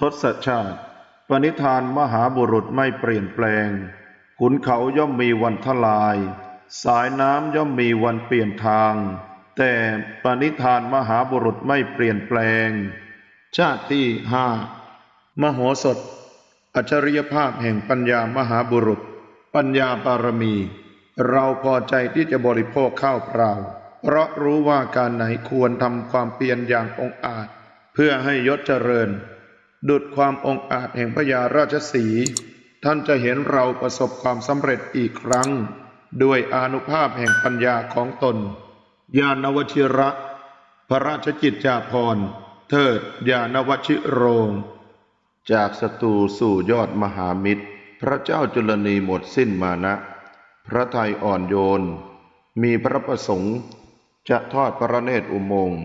ทศชาติ ปณิธานมหาบุรุษไม่เปลี่ยนแปลง ขุนเขาย่อมมีวันทลาย สายน้ำย่อมมีวันเปลี่ยนทาง แต่ปณิธานมหาบุรุษไม่เปลี่ยนแปลง ชาติที่ห้ามโหสถ อัจฉริยภาพแห่งปัญญามหาบุรุษ ปัญญาบารมี เราพอใจที่จะบริโภคข้าวเปล่า เพราะรู้ว่าการไหนควรทำความเพียรอย่างองอาจ เพื่อให้ยศเจริญ ดุดความองอาจแห่งพญาราชสี ท่านจะเห็นเราประสบความสำเร็จอีกครั้ง ด้วยอนุภาพแห่งปัญญาของตน ญาณวชิระ พระราชกิจจาภรณ์เทิดญาณวชิโรง จากศัตรูสู่ยอดมหามิตร พระเจ้าจุลนีหมดสิ้นมานะ พระทัยอ่อนโยน มีพระประสงค์ จะทอดพระเนตรอุโมงค์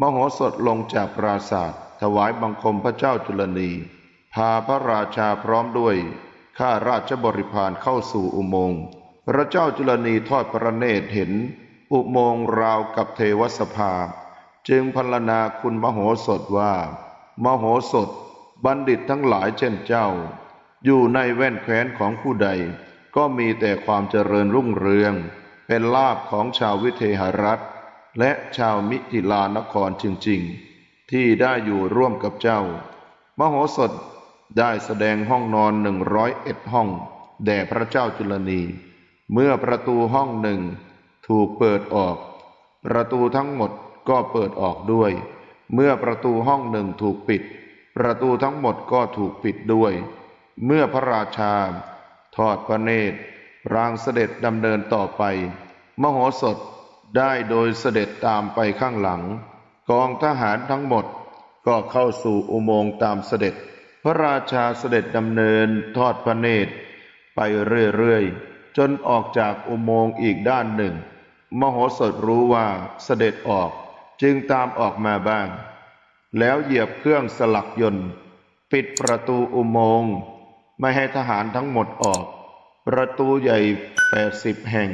มโหสถลงจากปราศาสตร์ ถวายบังคมพระเจ้าจุลนี พาพระราชาพร้อมด้วยข้าราชบริพารเข้าสู่อุโมงค์ พระเจ้าจุลนีทอดพระเนตรเห็น อุโมงค์ราวกับเทวสภา จึงพรรณนาคุณมโหสถว่า มโหสถ บัณฑิตทั้งหลายเช่นเจ้า อยู่ในแว่นแคว้นของผู้ใด ก็มีแต่ความเจริญรุ่งเรือง เป็นลาภของชาววิเทหรัฐ และชาวมิถิลานครจริงๆ ที่ได้อยู่ร่วมกับเจ้า มโหสถได้แสดงห้องนอนหนึ่งร้อยเอ็ดห้อง แด่พระเจ้าจุลนี เมื่อประตูห้องหนึ่งถูกเปิดออก ประตูทั้งหมดก็เปิดออกด้วย เมื่อประตูห้องหนึ่งถูกปิด ประตูทั้งหมดก็ถูกปิดด้วย เมื่อพระราชา ทอดพระเนตรรางเสด็จดำเนินต่อไป มโหสถได้โดยเสด็จตามไปข้างหลัง กองทหารทั้งหมดก็เข้าสู่อุโมงค์ตามเสด็จ พระราชาเสด็จดำเนินทอดพระเนตร ไปเรื่อยๆ จนออกจากอุโมงค์อีกด้านหนึ่ง มโหสถรู้ว่าเสด็จออกจึงตามออกมาบ้าง แล้วเหยียบเครื่องสลักยนต์ ปิดประตูอุโมงค์ไม่ให้ทหารทั้งหมดออก ประตูใหญ่แปดสิบแห่ง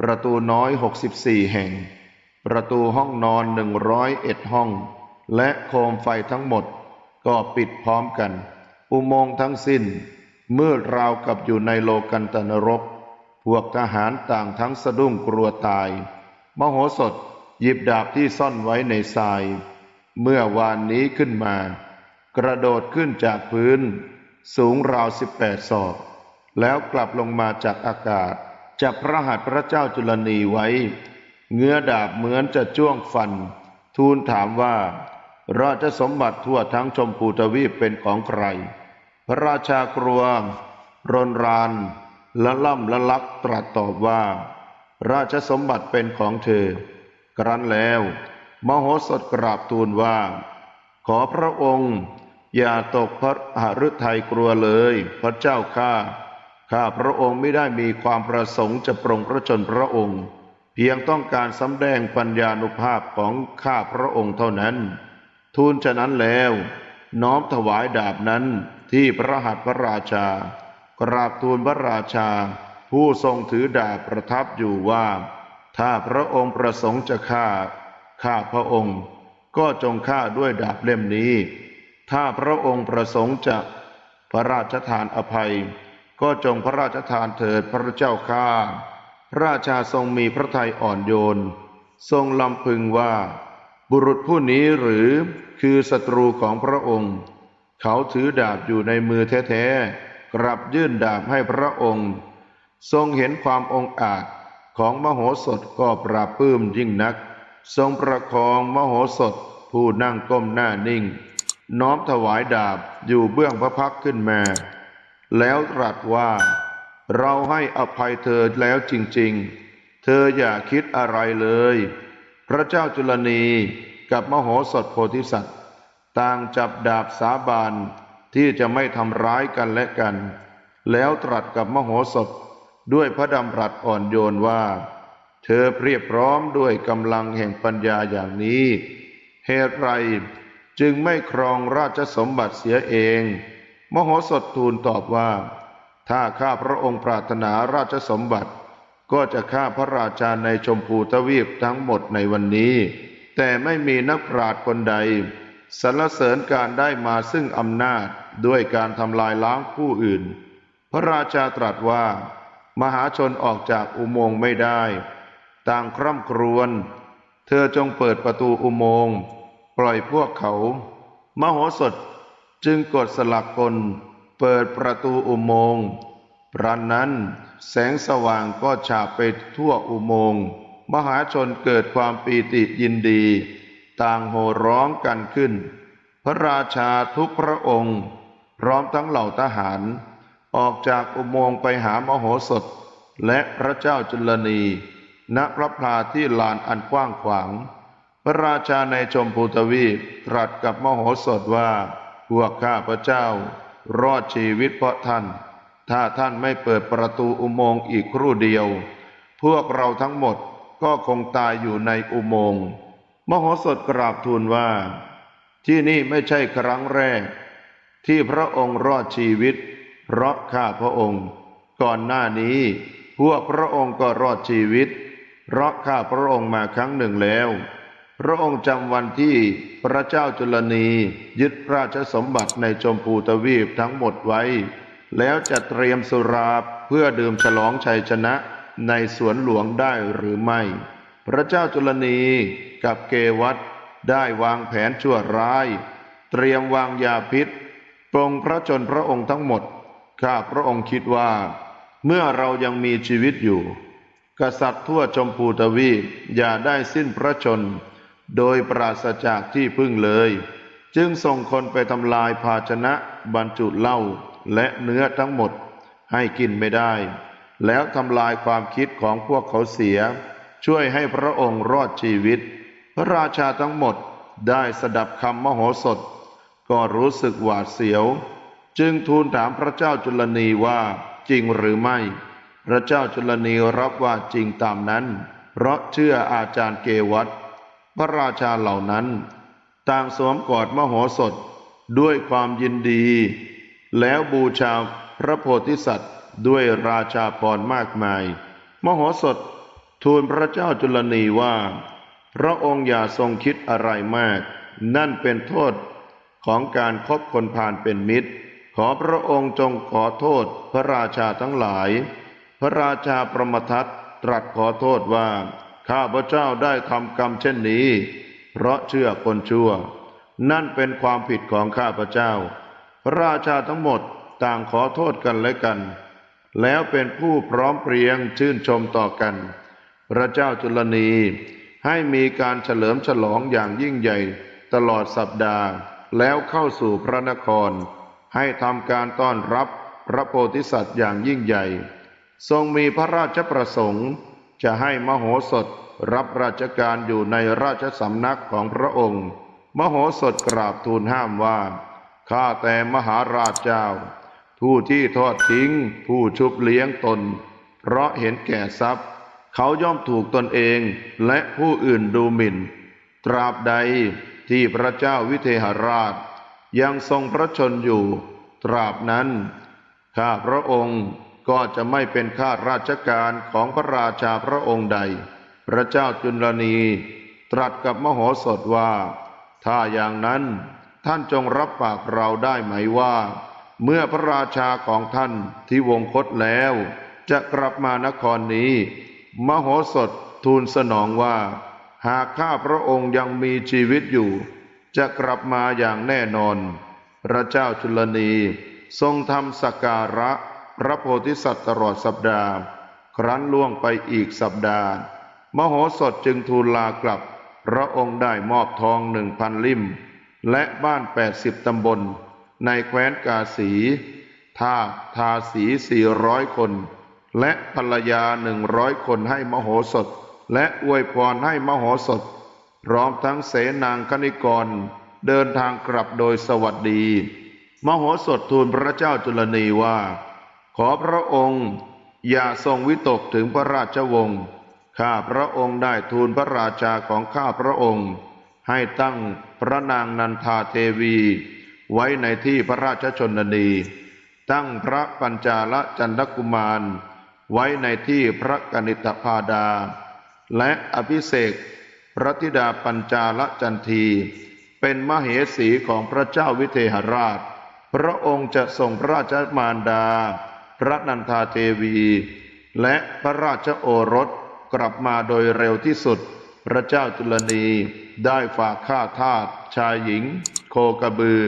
ประตูน้อยหกสิบสี่แห่ง ประตูห้องนอนหนึ่งร้อยเอ็ดห้อง และโคมไฟทั้งหมด ก็ปิดพร้อมกัน อุโมงค์ทั้งสิ้น เมืดราวกับอยู่ในโลกันตนรก พวกทหารต่างทั้งสะดุ้งกลัวตาย มโหสถหยิบดาบที่ซ่อนไว้ในทราย เมื่อวานนี้ขึ้นมา กระโดดขึ้นจากพื้น สูงราวสิบแปดศอกแล้วกลับลงมาจากอากาศ จับพระหัตถ์พระเจ้าจุลนีไว้ เงื้อดาบเหมือนจะจ้วงฟัน ทูลถามว่า ราชสมบัติทั่วทั้งชมพูทวีปเป็นของใคร พระราชากลัวรนรานละล่ำละลักตรัสตอบว่า ราชสมบัติเป็นของเธอ ครั้นแล้ว มโหสถกราบทูลว่า ขอพระองค์ อย่าตกพระหฤทัยกลัวเลย พระเจ้าข้าข้าพระองค์ไม่ได้มีความประสงค์จะปรงพระชนพระองค์ เพียงต้องการสำแดงปัญญานุภาพของข้าพระองค์เท่านั้น ทูลฉะนั้นแล้ว น้อมถวายดาบนั้นที่พระหัตถ์พระราชา กราบทูลพระราชา ผู้ทรงถือดาบประทับอยู่ว่า ถ้าพระองค์ประสงค์จะฆ่าข้าพระองค์ ก็จงฆ่าด้วยดาบเล่มนี้ ถ้าพระองค์ประสงค์จะพระราชทานอภัย ก็จงพระราชทานเถิดพระเจ้าข้า ระราชาทรงมีพระทัยอ่อนโยน ทรงลำพึงว่า บุรุษผู้นี้หรือคือศัตรูของพระองค์ เขาถือดาบอยู่ในมือแท้ๆ กลับยื่นดาบให้พระองค์ ทรงเห็นความองอาจของมโหสถก็ปราบปื้มยิ่งนัก ทรงประคองมโหสถผู้นั่งก้มหน้านิ่ง น้อมถวายดาบอยู่เบื้องพระพักขึ้นมา แล้วตรัสว่า เราให้อภัยเธอแล้วจริงๆ เธออย่าคิดอะไรเลย พระเจ้าจุลนีกับมโหสถโพธิสัตว์ ต่างจับดาบสาบานที่จะไม่ทำร้ายกันและกัน แล้วตรัสกับมโหสถด้วยพระดำรัสอ่อนโยนว่า เธอเพียบพร้อมด้วยกำลังแห่งปัญญาอย่างนี้ เหตุไรจึงไม่ครองราชสมบัติเสียเอง มโหสถทูลตอบว่า ถ้าข้าพระองค์ปรารถนาราชสมบัติ ก็จะฆ่าพระราชาในชมพูทวีปทั้งหมดในวันนี้ แต่ไม่มีนักปราชญ์คนใดสรรเสริญการได้มาซึ่งอำนาจด้วยการทำลายล้างผู้อื่น พระราชาตรัสว่า มหาชนออกจากอุโมงค์ไม่ได้ ต่างคร่ำครวญเธอจงเปิดประตูอุโมงค์ ปล่อยพวกเขา มโหสถจึงกดสลักกล เปิดประตูอุโมงค์พรันนั้นแสงสว่างก็ฉาบไปทั่วอุโมงค์มหาชนเกิดความปีติยินดี ต่างโห่ร้องกันขึ้น พระราชาทุกพระองค์ พร้อมทั้งเหล่าทหาร ออกจากอุโมงค์ไปหามโหสถ และพระเจ้าจุลนี ณพระพลาที่ลานอันกว้างขวาง พระราชาในชมพูทวีปตรัสกับมโหสถว่าพวกข้าพระเจ้า รอดชีวิตเพราะท่าน ถ้าท่านไม่เปิดประตูอุโมงค์อีกครู่เดียว พวกเราทั้งหมดก็คงตายอยู่ในอุโมงค์มโหสถกราบทูลว่า ที่นี่ไม่ใช่ครั้งแรก ที่พระองค์รอดชีวิตเพราะข้าพระองค์ ก่อนหน้านี้ พวกพระองค์ก็รอดชีวิตเพราะข้าพระองค์มาครั้งหนึ่งแล้ว พระองค์จำวันที่พระเจ้าจุลนี ยึดราชสมบัติในชมพูทวีปทั้งหมดไว้ แล้วจะเตรียมสุราเพื่อดื่มฉลองชัยชนะในสวนหลวงได้หรือไม่ พระเจ้าจุลนีกับเกวัตได้วางแผนชั่วร้าย เตรียมวางยาพิษปรงพระชนพระองค์ทั้งหมด ข้าพระองค์คิดว่า เมื่อเรายังมีชีวิตอยู่ กษัตริย์ทั่วชมพูทวีปอย่าได้สิ้นพระชน โดยปราศจากที่พึ่งเลย จึงส่งคนไปทำลายภาชนะบรรจุเหล้าและเนื้อทั้งหมดให้กินไม่ได้ แล้วทำลายความคิดของพวกเขาเสีย ช่วยให้พระองค์รอดชีวิต พระราชาทั้งหมดได้สดับคำมโหสถ ก็รู้สึกหวาดเสียว จึงทูลถามพระเจ้าจุลนีว่าจริงหรือไม่ พระเจ้าจุลนีรับว่าจริงตามนั้น เพราะเชื่ออาจารย์เกวัต พระราชาเหล่านั้น ต่างสวมกอดมโหสถด้วยความยินดี แล้วบูชาพระโพธิสัตว์ด้วยราชาพรมากมาย มโหสถทูลพระเจ้าจุลนีว่า พระองค์อย่าทรงคิดอะไรมาก นั่นเป็นโทษของการคบคนพาลเป็นมิตร ขอพระองค์จงขอโทษพระราชาทั้งหลาย พระราชาประมทัตตรัสขอโทษว่า ข้าพระเจ้าได้ทำกรรมเช่นนี้ เพราะเชื่อคนชั่ว นั่นเป็นความผิดของข้าพระเจ้า พระราชาทั้งหมดต่างขอโทษกันและกัน แล้วเป็นผู้พร้อมเพรียงชื่นชมต่อกัน พระเจ้าจุลนีให้มีการเฉลิมฉลองอย่างยิ่งใหญ่ตลอดสัปดาห์ แล้วเข้าสู่พระนคร ให้ทำการต้อนรับพระโพธิสัตว์อย่างยิ่งใหญ่ ทรงมีพระราชประสงค์ จะให้มโหสถรับราชการอยู่ในราชสำนักของพระองค์ มโหสถกราบทูลห้ามว่า ข้าแต่มหาราชเจ้า ผู้ที่ทอดทิ้ง ผู้ชุบเลี้ยงตน เพราะเห็นแก่ทรัพย์ เขาย่อมถูกตนเองและผู้อื่นดูหมิ่น ตราบใดที่พระเจ้าวิเทหราช ยังทรงพระชนอยู่ ตราบนั้น ข้าพระองค์ ก็จะไม่เป็นข้าราชการของพระราชาพระองค์ใด พระเจ้าจุลนีตรัสกับมโหสถว่า ถ้าอย่างนั้นท่านจงรับปากเราได้ไหมว่า เมื่อพระราชาของท่านที่วงคตแล้ว จะกลับมานครนี้ มโหสถทูลสนองว่า หากข้าพระองค์ยังมีชีวิตอยู่ จะกลับมาอย่างแน่นอน พระเจ้าจุลนีทรงทำสการะ พระโพธิสัตว์ตลอดสัปดาห์ ครั้นล่วงไปอีกสัปดาห์ มโหสถจึงทูลลากลับ พระองค์ได้มอบทองหนึ่งพันลิ่ม และบ้านแปดสิบตำบล ในแคว้นกาสีท่าทาสีสี่ร้อยคน และภรรยาหนึ่งร้อยคนให้มโหสถ และอวยพรให้มโหสถ พร้อมทั้งเสนางคณิกร เดินทางกลับโดยสวัสดี มโหสถทูลพระเจ้าจุลนีว่า ขอพระองค์อย่าทรงวิตกถึงพระราชวงศ์ ข้าพระองค์ได้ทูลพระราชาของข้าพระองค์ ให้ตั้งพระนางนันทาเทวี ไว้ในที่พระราชชนนี ตั้งพระปัญจาลจันทกุมาร ไว้ในที่พระกนิษฐพาดา และอภิเษกพระธิดาปัญจาลจันที เป็นมเหสีของพระเจ้าวิเทหราช พระองค์จะส่งพระราชมารดา พระนันทาเทวี และพระราชโอรสกลับมาโดยเร็วที่สุด พระเจ้าจุลนีได้ฝากข้าทาสชายหญิง โคกระบือ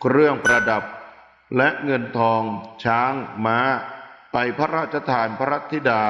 เครื่องประดับ และเงินทองช้างม้า ไปพระราชทานพระธิดา